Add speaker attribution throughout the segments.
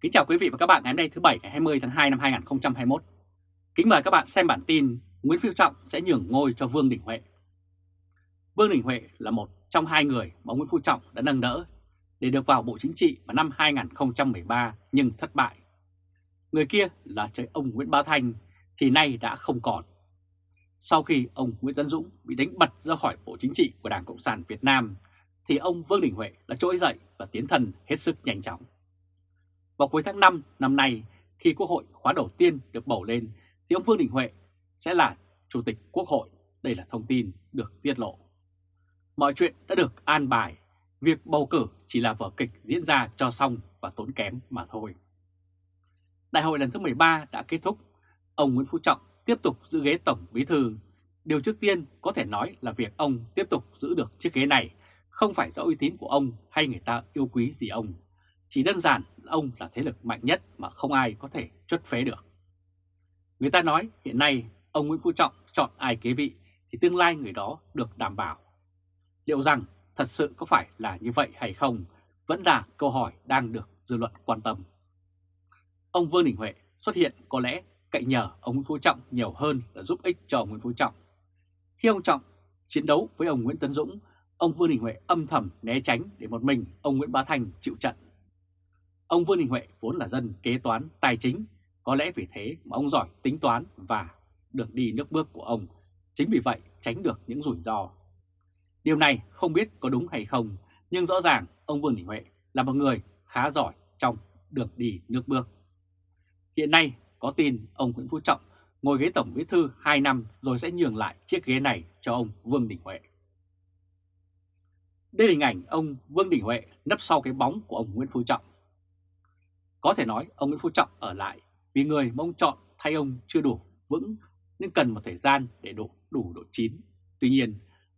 Speaker 1: Kính chào quý vị và các bạn ngày hôm nay thứ Bảy, ngày 20 tháng 2 năm 2021. Kính mời các bạn xem bản tin Nguyễn Phú Trọng sẽ nhường ngôi cho Vương Đình Huệ. Vương Đình Huệ là một trong hai người mà Nguyễn Phú Trọng đã nâng đỡ để được vào Bộ Chính trị vào năm 2013 nhưng thất bại. Người kia là trời ông Nguyễn Bá Thanh, thì nay đã không còn. Sau khi ông Nguyễn Tấn Dũng bị đánh bật ra khỏi Bộ Chính trị của Đảng Cộng sản Việt Nam, thì ông Vương Đình Huệ đã trỗi dậy và tiến thân hết sức nhanh chóng. Vào cuối tháng 5 năm nay, khi Quốc hội khóa đầu tiên được bầu lên, thì ông Vương Đình Huệ sẽ là Chủ tịch Quốc hội. Đây là thông tin được tiết lộ. Mọi chuyện đã được an bài, việc bầu cử chỉ là vở kịch diễn ra cho xong và tốn kém mà thôi. Đại hội lần thứ 13 đã kết thúc, ông Nguyễn Phú Trọng tiếp tục giữ ghế Tổng Bí Thư. Điều trước tiên có thể nói là việc ông tiếp tục giữ được chiếc ghế này không phải do uy tín của ông hay người ta yêu quý gì ông chỉ đơn giản ông là thế lực mạnh nhất mà không ai có thể chuất phế được. Người ta nói hiện nay ông Nguyễn Phú Trọng chọn ai kế vị thì tương lai người đó được đảm bảo. Liệu rằng thật sự có phải là như vậy hay không vẫn là câu hỏi đang được dư luận quan tâm. Ông Vương Đình Huệ xuất hiện có lẽ cậy nhờ ông Nguyễn Phú Trọng nhiều hơn là giúp ích cho ông Nguyễn Phú Trọng. Khi ông Trọng chiến đấu với ông Nguyễn Tấn Dũng, ông Vương Đình Huệ âm thầm né tránh để một mình ông Nguyễn Bá Thành chịu trận. Ông Vương Đình Huệ vốn là dân kế toán tài chính, có lẽ vì thế mà ông giỏi tính toán và được đi nước bước của ông, chính vì vậy tránh được những rủi ro. Điều này không biết có đúng hay không, nhưng rõ ràng ông Vương Đình Huệ là một người khá giỏi trong đường đi nước bước. Hiện nay có tin ông Nguyễn Phú Trọng ngồi ghế Tổng Bí Thư 2 năm rồi sẽ nhường lại chiếc ghế này cho ông Vương Đình Huệ. Đây là hình ảnh ông Vương Đình Huệ nấp sau cái bóng của ông Nguyễn Phú Trọng. Có thể nói ông Nguyễn Phú Trọng ở lại vì người mà ông chọn thay ông chưa đủ vững nên cần một thời gian để đủ đủ độ chín. Tuy nhiên,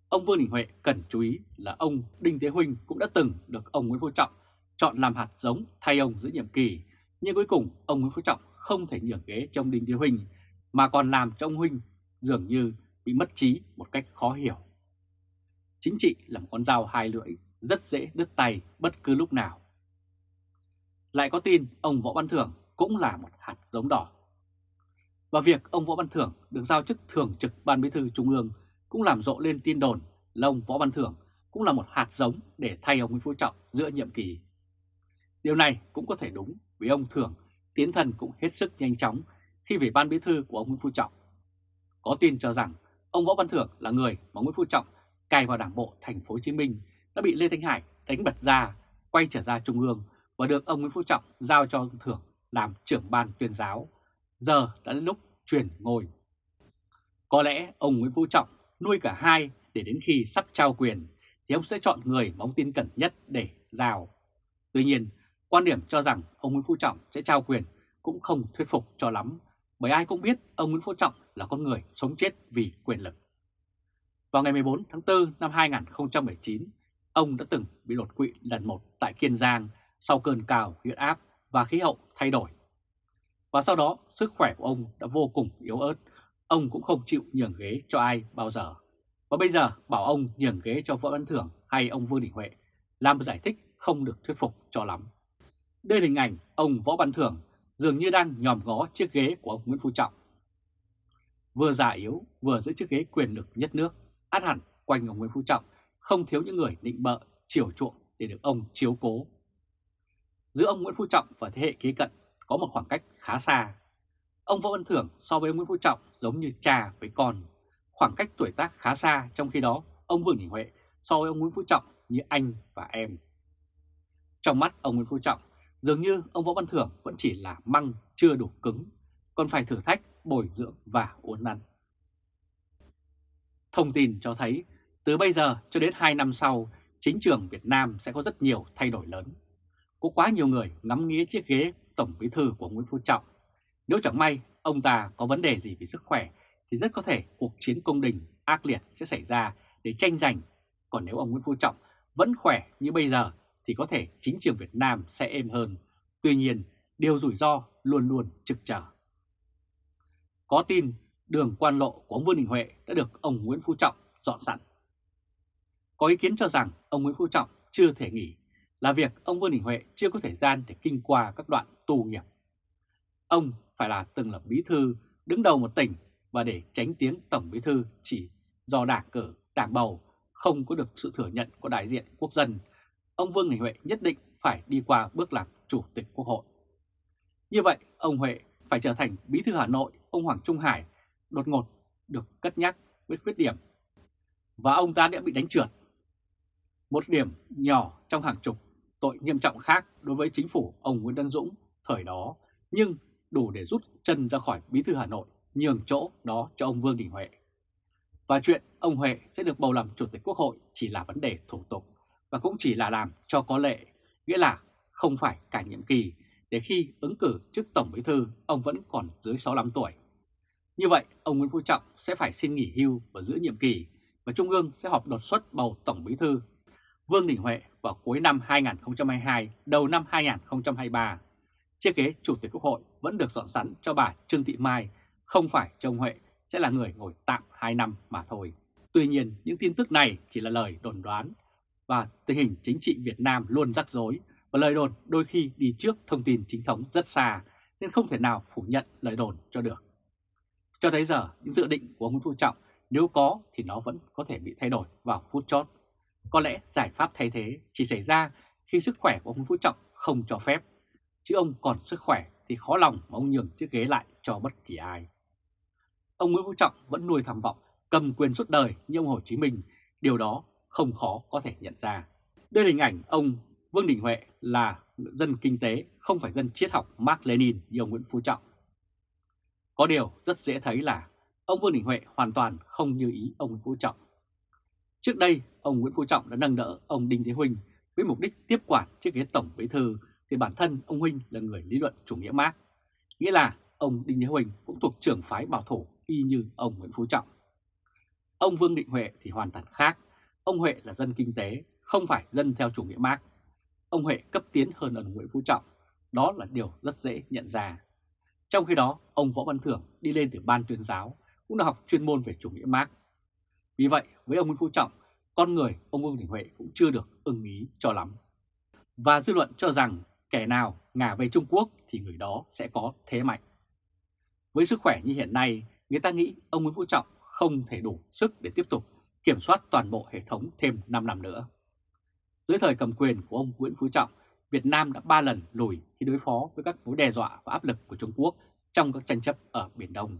Speaker 1: ông Vương Đình Huệ cần chú ý là ông Đinh Thế Huynh cũng đã từng được ông Nguyễn Phú Trọng chọn làm hạt giống thay ông giữa nhiệm kỳ. Nhưng cuối cùng ông Nguyễn Phú Trọng không thể nhường ghế cho ông Đinh Thế Huynh mà còn làm cho ông Huynh dường như bị mất trí một cách khó hiểu. Chính trị là một con dao hai lưỡi, rất dễ đứt tay bất cứ lúc nào. Lại có tin ông Võ Văn Thưởng cũng là một hạt giống đỏ. Và việc ông Võ Văn Thưởng được giao chức thường trực Ban Bí thư Trung ương cũng làm rộ lên tin đồn là ông Võ Văn Thưởng cũng là một hạt giống để thay ông Nguyễn Phú Trọng giữa nhiệm kỳ. Điều này cũng có thể đúng vì ông Thưởng tiến thần cũng hết sức nhanh chóng khi về Ban Bí thư của ông Nguyễn Phú Trọng. Có tin cho rằng ông Võ Văn Thưởng là người mà Nguyễn Phú Trọng cài vào đảng bộ thành phố Hồ Chí Minh đã bị Lê Thanh Hải đánh bật ra, quay trở ra Trung ương và được ông Nguyễn Phú Trọng giao cho ông Thưởng làm trưởng ban tuyên giáo. Giờ đã đến lúc chuyển ngôi. Có lẽ ông Nguyễn Phú Trọng nuôi cả hai để đến khi sắp trao quyền thì ông sẽ chọn người mà ông tin cẩn nhất để giao. Tuy nhiên, quan điểm cho rằng ông Nguyễn Phú Trọng sẽ trao quyền cũng không thuyết phục cho lắm, bởi ai cũng biết ông Nguyễn Phú Trọng là con người sống chết vì quyền lực. Vào ngày 14 tháng 4 năm 2019, ông đã từng bị đột quỵ lần một tại Kiên Giang sau cơn cao huyết áp và khí hậu thay đổi. Và sau đó sức khỏe của ông đã vô cùng yếu ớt, ông cũng không chịu nhường ghế cho ai bao giờ. Và bây giờ bảo ông nhường ghế cho Võ Văn Thưởng hay ông Vương Đình Huệ làm giải thích không được thuyết phục cho lắm. Đây là hình ảnh ông Võ Văn Thưởng dường như đang nhòm ngó chiếc ghế của ông Nguyễn Phú Trọng. Vừa già yếu, vừa giữ chiếc ghế quyền lực nhất nước, át hẳn quanh ông Nguyễn Phú Trọng không thiếu những người định bợ, chiều chuộng để được ông chiếu cố Giữa ông Nguyễn Phú Trọng và thế hệ kế cận có một khoảng cách khá xa. Ông Võ Văn Thưởng so với ông Nguyễn Phú Trọng giống như cha với con. Khoảng cách tuổi tác khá xa trong khi đó ông Vương Đình Huệ so với ông Nguyễn Phú Trọng như anh và em. Trong mắt ông Nguyễn Phú Trọng, dường như ông Võ Văn Thưởng vẫn chỉ là măng chưa đủ cứng, còn phải thử thách, bồi dưỡng và uốn nắn. Thông tin cho thấy, từ bây giờ cho đến 2 năm sau, chính trường Việt Nam sẽ có rất nhiều thay đổi lớn. Có quá nhiều người ngắm nghía chiếc ghế Tổng Bí Thư của Nguyễn Phú Trọng. Nếu chẳng may ông ta có vấn đề gì về sức khỏe thì rất có thể cuộc chiến công đình ác liệt sẽ xảy ra để tranh giành. Còn nếu ông Nguyễn Phú Trọng vẫn khỏe như bây giờ thì có thể chính trường Việt Nam sẽ êm hơn. Tuy nhiên, điều rủi ro luôn luôn trực trở. Có tin đường quan lộ của ông Vương Đình Huệ đã được ông Nguyễn Phú Trọng dọn sẵn. Có ý kiến cho rằng ông Nguyễn Phú Trọng chưa thể nghỉ là việc ông Vương Đình Huệ chưa có thời gian để kinh qua các đoạn tù nghiệp. Ông phải là từng là bí thư đứng đầu một tỉnh và để tránh tiếng tổng bí thư chỉ do đảng cử, đảng bầu không có được sự thừa nhận của đại diện quốc dân, ông Vương Đình Huệ nhất định phải đi qua bước làm chủ tịch quốc hội. Như vậy, ông Huệ phải trở thành bí thư Hà Nội, ông Hoàng Trung Hải đột ngột được cất nhắc với khuyết điểm. Và ông ta đã bị đánh trượt. Một điểm nhỏ trong hàng chục tội nghiêm trọng khác đối với chính phủ ông Nguyễn Văn Dũng thời đó, nhưng đủ để rút chân ra khỏi bí thư Hà Nội, nhường chỗ đó cho ông Vương Đình Huệ. Và chuyện ông Huệ sẽ được bầu làm chủ tịch quốc hội chỉ là vấn đề thủ tục và cũng chỉ là làm cho có lệ, nghĩa là không phải cả nhiệm kỳ để khi ứng cử chức tổng bí thư ông vẫn còn dưới 65 tuổi. Như vậy, ông Nguyễn Phú Trọng sẽ phải xin nghỉ hưu và giữ nhiệm kỳ và Trung ương sẽ họp đột xuất bầu tổng bí thư Vương Đình Huệ vào cuối năm 2022, đầu năm 2023. Chiếc ghế Chủ tịch Quốc hội vẫn được dọn sẵn cho bà Trương Thị Mai, không phải cho ông Huệ sẽ là người ngồi tạm 2 năm mà thôi. Tuy nhiên, những tin tức này chỉ là lời đồn đoán và tình hình chính trị Việt Nam luôn rắc rối và lời đồn đôi khi đi trước thông tin chính thống rất xa nên không thể nào phủ nhận lời đồn cho được. Cho tới giờ, những dự định của ông Nguyễn Phú Trọng nếu có thì nó vẫn có thể bị thay đổi vào phút chót. Có lẽ giải pháp thay thế chỉ xảy ra khi sức khỏe của ông Phú Trọng không cho phép, chứ ông còn sức khỏe thì khó lòng mà ông nhường chiếc ghế lại cho bất kỳ ai. Ông Nguyễn Phú Trọng vẫn nuôi tham vọng cầm quyền suốt đời như ông Hồ Chí Minh, điều đó không khó có thể nhận ra. Đây là hình ảnh ông Vương Đình Huệ là dân kinh tế, không phải dân triết học Mark Lenin như ông Nguyễn Phú Trọng. Có điều rất dễ thấy là ông Vương Đình Huệ hoàn toàn không như ý ông Nguyễn Phú Trọng. Trước đây, ông Nguyễn Phú Trọng đã nâng đỡ ông Đinh Thế Huynh với mục đích tiếp quản chiếc ghế tổng bí thư thì bản thân ông Huynh là người lý luận chủ nghĩa Marx, nghĩa là ông Đinh Thế Huynh cũng thuộc trưởng phái bảo thủ y như ông Nguyễn Phú Trọng. Ông Vương Định Huệ thì hoàn toàn khác, ông Huệ là dân kinh tế, không phải dân theo chủ nghĩa Marx. Ông Huệ cấp tiến hơn ông Nguyễn Phú Trọng, đó là điều rất dễ nhận ra. Trong khi đó, ông Võ Văn Thưởng đi lên từ ban tuyên giáo, cũng đã học chuyên môn về chủ nghĩa Marx. Vì vậy, với ông Nguyễn Phú Trọng, con người ông Vương Đình Huệ cũng chưa được ưng ý cho lắm. Và dư luận cho rằng kẻ nào ngả về Trung Quốc thì người đó sẽ có thế mạnh. Với sức khỏe như hiện nay, người ta nghĩ ông Nguyễn Phú Trọng không thể đủ sức để tiếp tục kiểm soát toàn bộ hệ thống thêm 5 năm nữa. Dưới thời cầm quyền của ông Nguyễn Phú Trọng, Việt Nam đã 3 lần lùi khi đối phó với các mối đe dọa và áp lực của Trung Quốc trong các tranh chấp ở Biển Đông.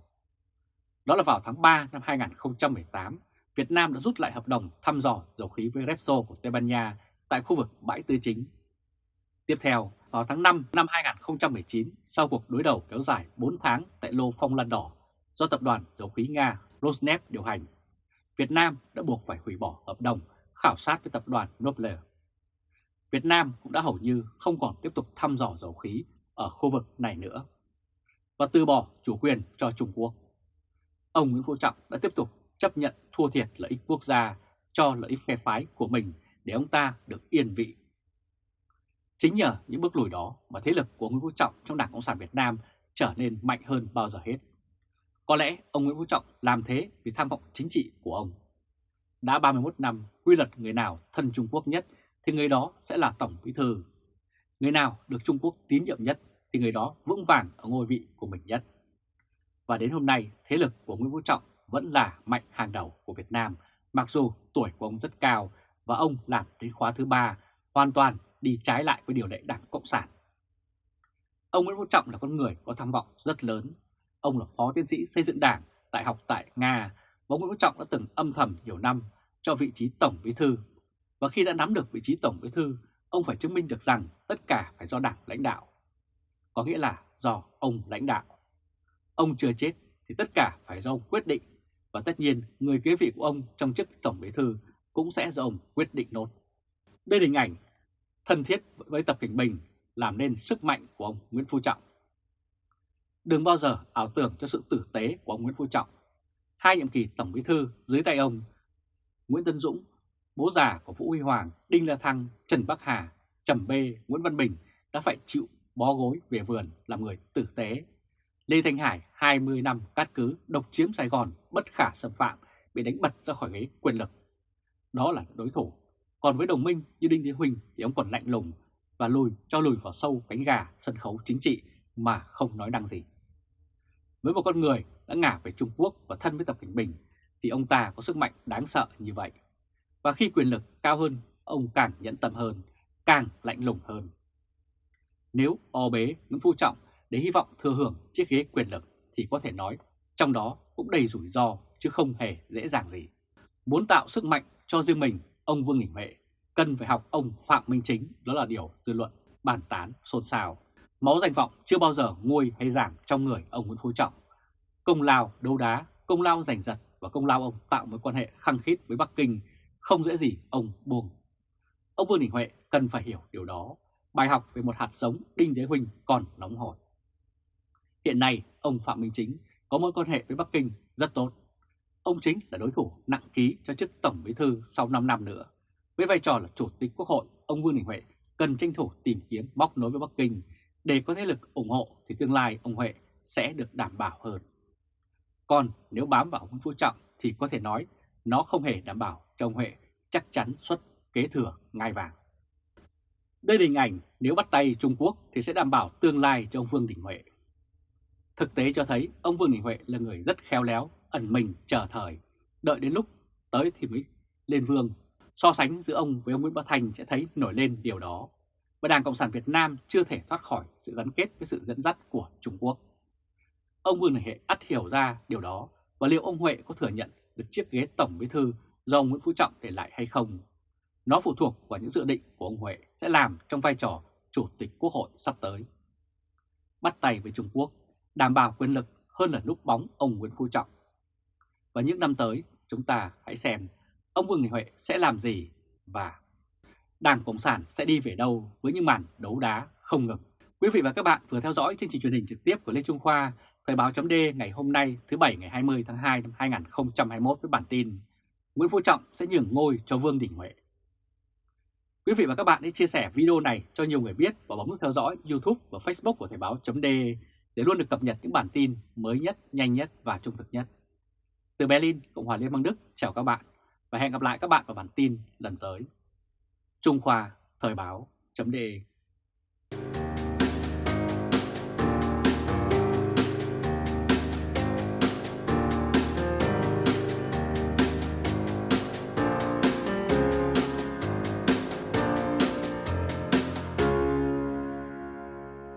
Speaker 1: Đó là vào tháng 3 năm 2018, Việt Nam đã rút lại hợp đồng thăm dò dầu khí với Repsol của Tây Ban Nha tại khu vực bãi tư chính. Tiếp theo, vào tháng 5 năm 2019, sau cuộc đối đầu kéo dài 4 tháng tại lô Phong Lan Đỏ do tập đoàn dầu khí Nga Rosneft điều hành, Việt Nam đã buộc phải hủy bỏ hợp đồng khảo sát với tập đoàn Noble. Việt Nam cũng đã hầu như không còn tiếp tục thăm dò dầu khí ở khu vực này nữa và từ bỏ chủ quyền cho Trung Quốc. Ông Nguyễn Phú Trọng đã tiếp tục chấp nhận thua thiệt lợi ích quốc gia cho lợi ích phe phái của mình để ông ta được yên vị. Chính nhờ những bước lùi đó mà thế lực của Nguyễn Phú Trọng trong Đảng Cộng sản Việt Nam trở nên mạnh hơn bao giờ hết. Có lẽ ông Nguyễn Phú Trọng làm thế vì tham vọng chính trị của ông. Đã 31 năm, quy luật người nào thân Trung Quốc nhất thì người đó sẽ là Tổng Bí Thư. Người nào được Trung Quốc tín nhiệm nhất thì người đó vững vàng ở ngôi vị của mình nhất. Và đến hôm nay, thế lực của Nguyễn Phú Trọng vẫn là mạnh hàng đầu của Việt Nam, mặc dù tuổi của ông rất cao và ông làm đến khóa thứ ba hoàn toàn đi trái lại với điều lệ Đảng Cộng sản. Ông Nguyễn Phú Trọng là con người có tham vọng rất lớn. Ông là phó tiến sĩ xây dựng đảng đại học tại Nga và ông Nguyễn Phú Trọng đã từng âm thầm nhiều năm cho vị trí Tổng Bí Thư. Và khi đã nắm được vị trí Tổng Bí Thư, ông phải chứng minh được rằng tất cả phải do đảng lãnh đạo. Có nghĩa là do ông lãnh đạo. Ông chưa chết thì tất cả phải do ông quyết định và tất nhiên người kế vị của ông trong chức Tổng Bí Thư cũng sẽ do ông quyết định nốt. Đây là hình ảnh thân thiết với Tập Cảnh Bình làm nên sức mạnh của ông Nguyễn Phú Trọng. Đừng bao giờ ảo tưởng cho sự tử tế của ông Nguyễn Phú Trọng. Hai nhiệm kỳ Tổng Bí Thư dưới tay ông Nguyễn Tân Dũng, bố già của Vũ Huy Hoàng, Đinh La Thăng, Trần Bắc Hà, Trầm Bê, Nguyễn Văn Bình đã phải chịu bó gối về vườn làm người tử tế Lê Thanh Hải 20 năm cát cứ độc chiếm Sài Gòn bất khả xâm phạm bị đánh bật ra khỏi ghế quyền lực. Đó là đối thủ. Còn với đồng minh như Đinh Thế Huỳnh thì ông còn lạnh lùng và lùi cho lùi vào sâu cánh gà sân khấu chính trị mà không nói năng gì. Với một con người đã ngả về Trung Quốc và thân với Tập Cảnh Bình thì ông ta có sức mạnh đáng sợ như vậy. Và khi quyền lực cao hơn, ông càng nhẫn tâm hơn, càng lạnh lùng hơn. Nếu o bế Nguyễn Phú Trọng để hy vọng thừa hưởng chiếc ghế quyền lực thì có thể nói trong đó cũng đầy rủi ro chứ không hề dễ dàng gì. Muốn tạo sức mạnh cho riêng mình, ông Vương Đình Huệ cần phải học ông Phạm Minh Chính, đó là điều dư luận bàn tán xôn xao. Máu danh vọng chưa bao giờ nguôi hay giảm trong người ông Nguyễn Phú Trọng. Công lao đấu đá, công lao giành giật và công lao ông tạo mối quan hệ khăng khít với Bắc Kinh không dễ gì ông buông. Ông Vương Đình Huệ cần phải hiểu điều đó. Bài học về một hạt giống Đinh Thế Huynh còn nóng hổi. Hiện nay, ông Phạm Minh Chính có mối quan hệ với Bắc Kinh rất tốt. Ông chính là đối thủ nặng ký cho chức Tổng Bí Thư sau 5 năm nữa. Với vai trò là Chủ tịch Quốc hội, ông Vương Đình Huệ cần tranh thủ tìm kiếm móc nối với Bắc Kinh để có thế lực ủng hộ thì tương lai ông Huệ sẽ được đảm bảo hơn. Còn nếu bám vào ông Phú Trọng thì có thể nói nó không hề đảm bảo cho ông Huệ chắc chắn xuất kế thừa ngai vàng. Đây là hình ảnh nếu bắt tay Trung Quốc thì sẽ đảm bảo tương lai cho ông Vương Đình Huệ. Thực tế cho thấy ông Vương Đình Huệ là người rất khéo léo, ẩn mình chờ thời, đợi đến lúc tới thì mới lên vương. So sánh giữa ông với ông Nguyễn Bá Thành sẽ thấy nổi lên điều đó. Và Đảng Cộng sản Việt Nam chưa thể thoát khỏi sự gắn kết với sự dẫn dắt của Trung Quốc. Ông Vương Đình Huệ ắt hiểu ra điều đó và liệu ông Huệ có thừa nhận được chiếc ghế Tổng Bí Thư do ông Nguyễn Phú Trọng để lại hay không. Nó phụ thuộc vào những dự định của ông Huệ sẽ làm trong vai trò Chủ tịch Quốc hội sắp tới. Bắt tay với Trung Quốc đảm bảo quyền lực hơn là núp bóng ông Nguyễn Phú Trọng. Và những năm tới, chúng ta hãy xem ông Vương Đình Huệ sẽ làm gì và Đảng Cộng sản sẽ đi về đâu với những màn đấu đá không ngừng. Quý vị và các bạn vừa theo dõi chương trình truyền hình trực tiếp của Lê Trung Khoa, Thời báo chấm ngày hôm nay thứ Bảy ngày 20 tháng 2 năm 2021 với bản tin Nguyễn Phú Trọng sẽ nhường ngôi cho Vương Đình Huệ. Quý vị và các bạn hãy chia sẻ video này cho nhiều người biết và bấm nút theo dõi YouTube và Facebook của Thời báo chấm để để luôn được cập nhật những bản tin mới nhất, nhanh nhất và trung thực nhất. Từ Berlin, Cộng hòa Liên bang Đức, chào các bạn và hẹn gặp lại các bạn vào bản tin lần tới. Trung Khoa Thời báo chấm